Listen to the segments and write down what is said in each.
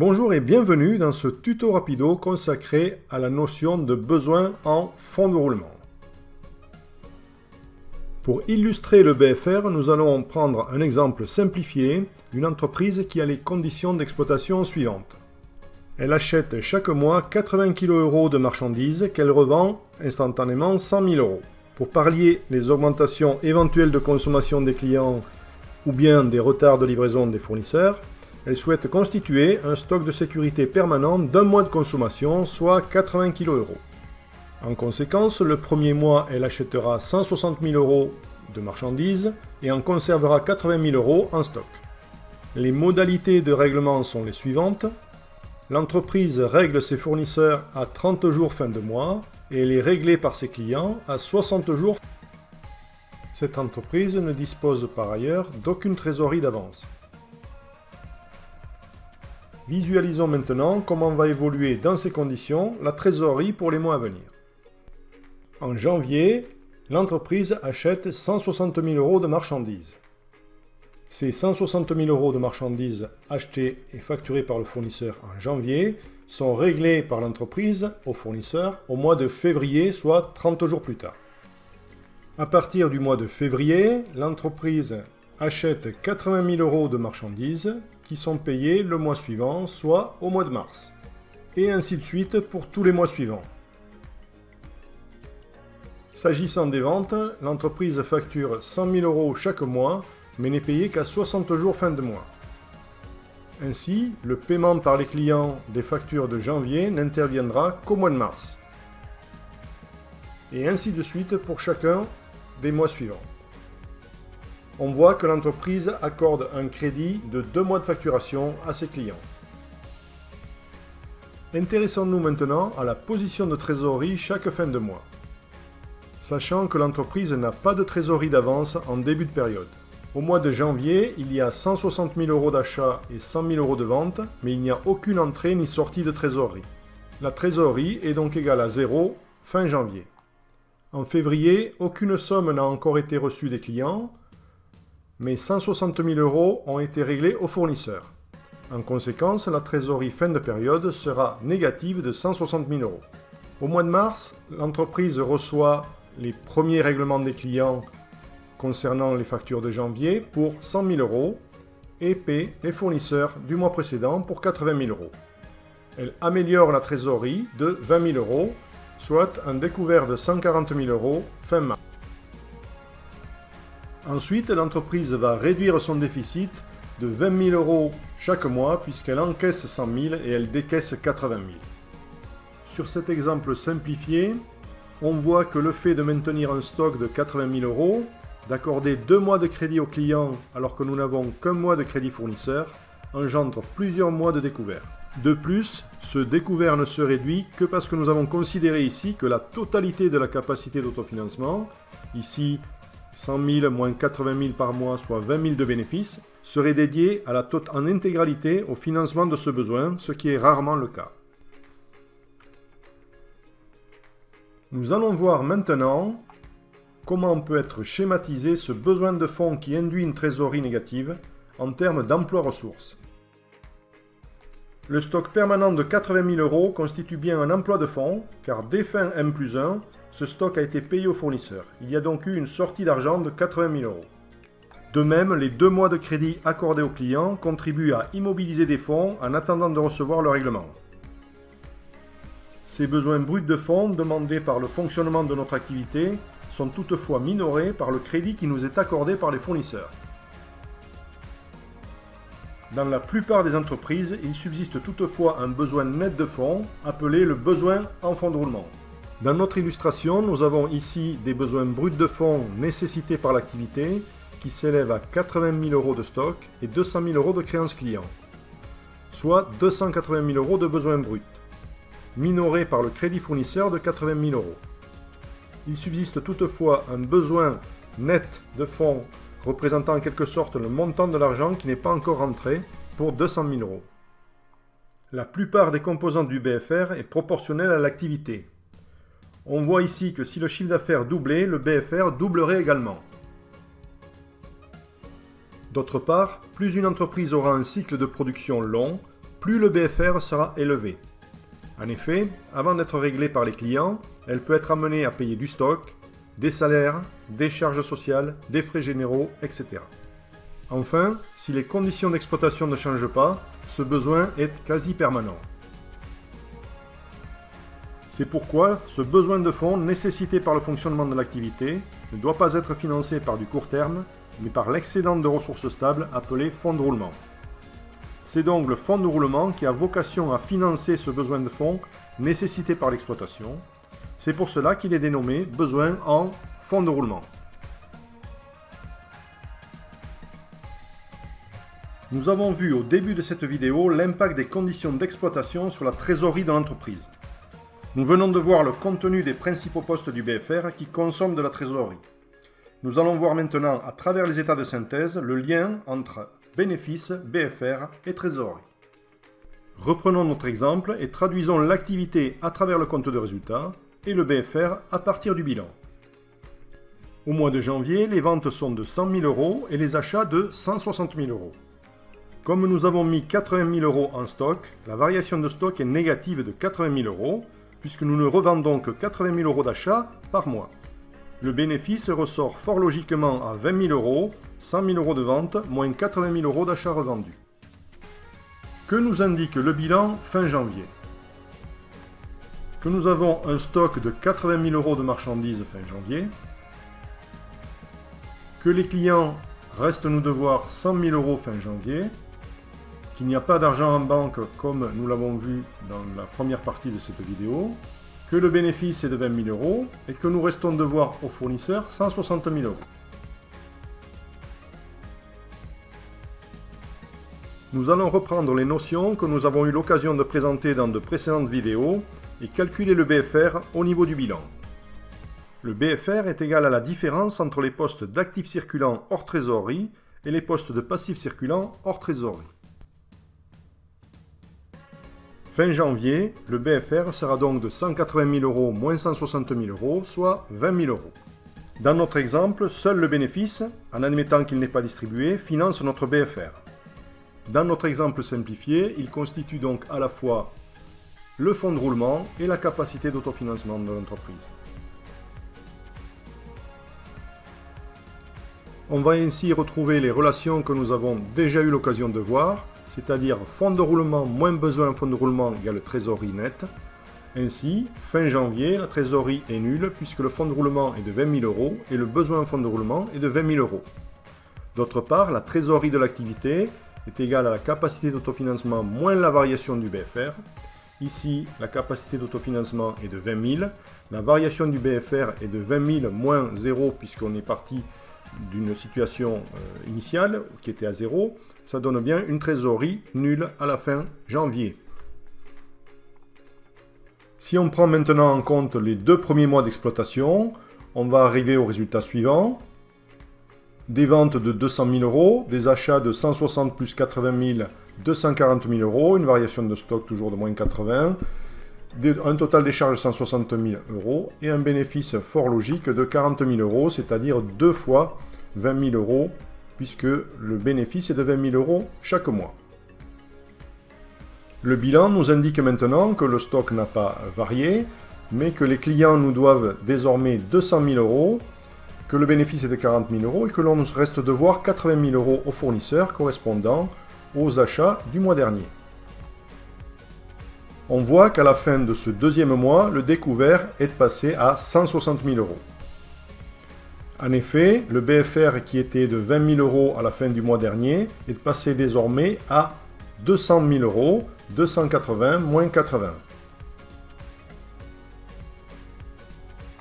Bonjour et bienvenue dans ce tuto rapido consacré à la notion de besoin en fonds de roulement. Pour illustrer le BFR, nous allons prendre un exemple simplifié d'une entreprise qui a les conditions d'exploitation suivantes. Elle achète chaque mois 80 kg de marchandises qu'elle revend instantanément 100 000 euros. Pour pallier les augmentations éventuelles de consommation des clients ou bien des retards de livraison des fournisseurs, elle souhaite constituer un stock de sécurité permanent d'un mois de consommation, soit 80 kg euros. En conséquence, le premier mois, elle achètera 160 000 euros de marchandises et en conservera 80 000 euros en stock. Les modalités de règlement sont les suivantes. L'entreprise règle ses fournisseurs à 30 jours fin de mois et elle est par ses clients à 60 jours. Cette entreprise ne dispose par ailleurs d'aucune trésorerie d'avance. Visualisons maintenant comment va évoluer dans ces conditions la trésorerie pour les mois à venir. En janvier, l'entreprise achète 160 000 euros de marchandises. Ces 160 000 euros de marchandises achetées et facturées par le fournisseur en janvier sont réglés par l'entreprise au fournisseur au mois de février, soit 30 jours plus tard. À partir du mois de février, l'entreprise achète 80 000 euros de marchandises qui sont payées le mois suivant, soit au mois de mars. Et ainsi de suite pour tous les mois suivants. S'agissant des ventes, l'entreprise facture 100 000 euros chaque mois, mais n'est payée qu'à 60 jours fin de mois. Ainsi, le paiement par les clients des factures de janvier n'interviendra qu'au mois de mars. Et ainsi de suite pour chacun des mois suivants. On voit que l'entreprise accorde un crédit de deux mois de facturation à ses clients. Intéressons-nous maintenant à la position de trésorerie chaque fin de mois sachant que l'entreprise n'a pas de trésorerie d'avance en début de période. Au mois de janvier, il y a 160 000 euros d'achat et 100 000 euros de vente, mais il n'y a aucune entrée ni sortie de trésorerie. La trésorerie est donc égale à 0 fin janvier. En février, aucune somme n'a encore été reçue des clients, mais 160 000 euros ont été réglés aux fournisseurs. En conséquence, la trésorerie fin de période sera négative de 160 000 euros. Au mois de mars, l'entreprise reçoit les premiers règlements des clients concernant les factures de janvier pour 100 000 euros et paie les fournisseurs du mois précédent pour 80 000 euros. Elle améliore la trésorerie de 20 000 euros, soit un découvert de 140 000 euros fin mars. Ensuite, l'entreprise va réduire son déficit de 20 000 euros chaque mois puisqu'elle encaisse 100 000 et elle décaisse 80 000. Sur cet exemple simplifié, on voit que le fait de maintenir un stock de 80 000 euros, d'accorder deux mois de crédit au client alors que nous n'avons qu'un mois de crédit fournisseur, engendre plusieurs mois de découvert. De plus, ce découvert ne se réduit que parce que nous avons considéré ici que la totalité de la capacité d'autofinancement, ici 100 000 moins 80 000 par mois, soit 20 000 de bénéfices, serait dédiée à la en intégralité au financement de ce besoin, ce qui est rarement le cas. Nous allons voir maintenant comment peut être schématisé ce besoin de fonds qui induit une trésorerie négative en termes d'emploi ressources. Le stock permanent de 80 000 euros constitue bien un emploi de fonds, car dès fin M plus 1, ce stock a été payé au fournisseur. Il y a donc eu une sortie d'argent de 80 000 euros. De même, les deux mois de crédit accordés aux clients contribuent à immobiliser des fonds en attendant de recevoir le règlement. Ces besoins bruts de fonds demandés par le fonctionnement de notre activité sont toutefois minorés par le crédit qui nous est accordé par les fournisseurs. Dans la plupart des entreprises, il subsiste toutefois un besoin net de fonds, appelé le besoin en fonds de roulement. Dans notre illustration, nous avons ici des besoins bruts de fonds nécessités par l'activité qui s'élèvent à 80 000 euros de stock et 200 000 euros de créances clients, soit 280 000 euros de besoins bruts minoré par le crédit fournisseur de 80 000 euros. Il subsiste toutefois un besoin net de fonds représentant en quelque sorte le montant de l'argent qui n'est pas encore rentré pour 200 000 euros. La plupart des composantes du BFR est proportionnelle à l'activité. On voit ici que si le chiffre d'affaires doublait, le BFR doublerait également. D'autre part, plus une entreprise aura un cycle de production long, plus le BFR sera élevé. En effet, avant d'être réglée par les clients, elle peut être amenée à payer du stock, des salaires, des charges sociales, des frais généraux, etc. Enfin, si les conditions d'exploitation ne changent pas, ce besoin est quasi permanent. C'est pourquoi ce besoin de fonds nécessité par le fonctionnement de l'activité ne doit pas être financé par du court terme, mais par l'excédent de ressources stables appelé fonds de roulement. C'est donc le fonds de roulement qui a vocation à financer ce besoin de fonds nécessité par l'exploitation. C'est pour cela qu'il est dénommé besoin en fonds de roulement. Nous avons vu au début de cette vidéo l'impact des conditions d'exploitation sur la trésorerie de l'entreprise. Nous venons de voir le contenu des principaux postes du BFR qui consomment de la trésorerie. Nous allons voir maintenant, à travers les états de synthèse, le lien entre bénéfices, BFR et trésorerie. Reprenons notre exemple et traduisons l'activité à travers le compte de résultat et le BFR à partir du bilan. Au mois de janvier, les ventes sont de 100 000 euros et les achats de 160 000 euros. Comme nous avons mis 80 000 euros en stock, la variation de stock est négative de 80 000 euros, puisque nous ne revendons que 80 000 euros d'achat par mois le bénéfice ressort fort logiquement à 20 000 euros, 100 000 euros de vente, moins 80 000 euros d'achat revendus. Que nous indique le bilan fin janvier? Que nous avons un stock de 80 000 euros de marchandises fin janvier, que les clients restent nous devoir 100 000 euros fin janvier, qu'il n'y a pas d'argent en banque comme nous l'avons vu dans la première partie de cette vidéo, que le bénéfice est de 20 000 euros et que nous restons devoir aux fournisseurs 160 000 euros. Nous allons reprendre les notions que nous avons eu l'occasion de présenter dans de précédentes vidéos et calculer le BFR au niveau du bilan. Le BFR est égal à la différence entre les postes d'actifs circulants hors trésorerie et les postes de passifs circulants hors trésorerie. Fin janvier, le BFR sera donc de 180 000 euros moins 160 000 euros, soit 20 000 euros. Dans notre exemple, seul le bénéfice, en admettant qu'il n'est pas distribué, finance notre BFR. Dans notre exemple simplifié, il constitue donc à la fois le fonds de roulement et la capacité d'autofinancement de l'entreprise. On va ainsi retrouver les relations que nous avons déjà eu l'occasion de voir, c'est-à-dire fonds de roulement moins besoin fonds de roulement égale trésorerie nette. Ainsi, fin janvier, la trésorerie est nulle puisque le fonds de roulement est de 20 000 euros et le besoin fonds de roulement est de 20 000 euros. D'autre part, la trésorerie de l'activité est égale à la capacité d'autofinancement moins la variation du BFR. Ici, la capacité d'autofinancement est de 20 000. La variation du BFR est de 20 000 moins 0 puisqu'on est parti d'une situation euh, initiale qui était à 0 ça donne bien une trésorerie nulle à la fin janvier. Si on prend maintenant en compte les deux premiers mois d'exploitation, on va arriver au résultat suivant. Des ventes de 200 000 euros, des achats de 160 plus 80 000, 240 000 euros, une variation de stock toujours de moins 80, un total des charges de 160 000 euros et un bénéfice fort logique de 40 000 euros, c'est-à-dire deux fois 20 000 euros puisque le bénéfice est de 20 000 euros chaque mois. Le bilan nous indique maintenant que le stock n'a pas varié, mais que les clients nous doivent désormais 200 000 euros, que le bénéfice est de 40 000 euros et que l'on nous reste devoir 80 000 euros aux fournisseurs correspondant aux achats du mois dernier. On voit qu'à la fin de ce deuxième mois, le découvert est passé à 160 000 euros. En effet, le BFR qui était de 20 000 euros à la fin du mois dernier est passé désormais à 200 000 euros, 280 moins 80.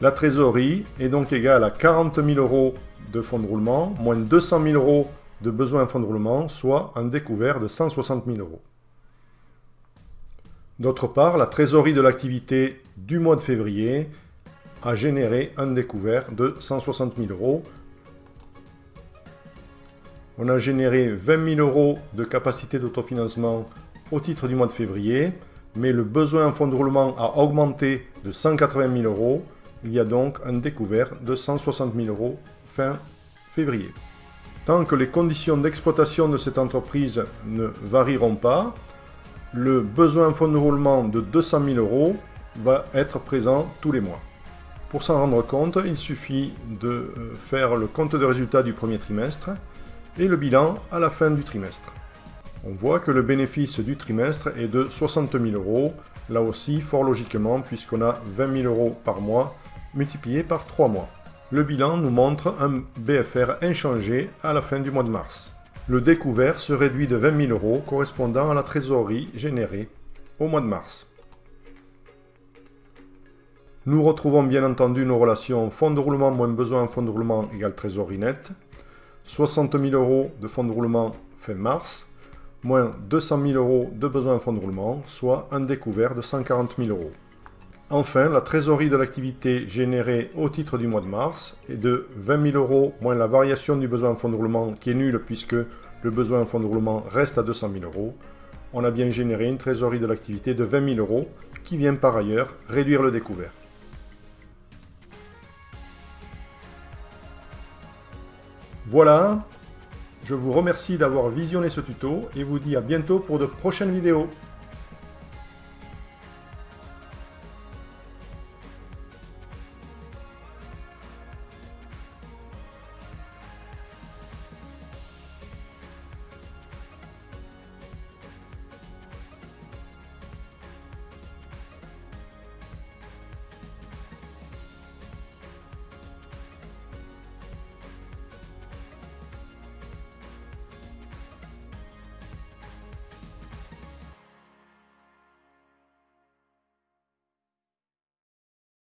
La trésorerie est donc égale à 40 000 euros de fonds de roulement, moins 200 000 euros de besoin en fonds de roulement, soit un découvert de 160 000 euros. D'autre part, la trésorerie de l'activité du mois de février a généré un découvert de 160 000 euros. On a généré 20 000 euros de capacité d'autofinancement au titre du mois de février, mais le besoin en fonds de roulement a augmenté de 180 000 euros. Il y a donc un découvert de 160 000 euros fin février. Tant que les conditions d'exploitation de cette entreprise ne varieront pas, le besoin fonds de roulement de 200 000 euros va être présent tous les mois. Pour s'en rendre compte, il suffit de euh, faire le compte de résultats du premier trimestre et le bilan à la fin du trimestre. On voit que le bénéfice du trimestre est de 60 000 euros, là aussi fort logiquement puisqu'on a 20 000 euros par mois multiplié par 3 mois. Le bilan nous montre un BFR inchangé à la fin du mois de mars. Le découvert se réduit de 20 000 euros correspondant à la trésorerie générée au mois de mars. Nous retrouvons bien entendu nos relations fonds de roulement moins besoin fonds de roulement égale trésorerie nette, 60 000 euros de fonds de roulement fin mars, moins 200 000 euros de besoin fonds de roulement, soit un découvert de 140 000 euros. Enfin, la trésorerie de l'activité générée au titre du mois de mars est de 20 000 euros moins la variation du besoin en fonds de roulement qui est nulle puisque le besoin en fonds de roulement reste à 200 000 euros. On a bien généré une trésorerie de l'activité de 20 000 euros qui vient par ailleurs réduire le découvert. Voilà, je vous remercie d'avoir visionné ce tuto et vous dis à bientôt pour de prochaines vidéos.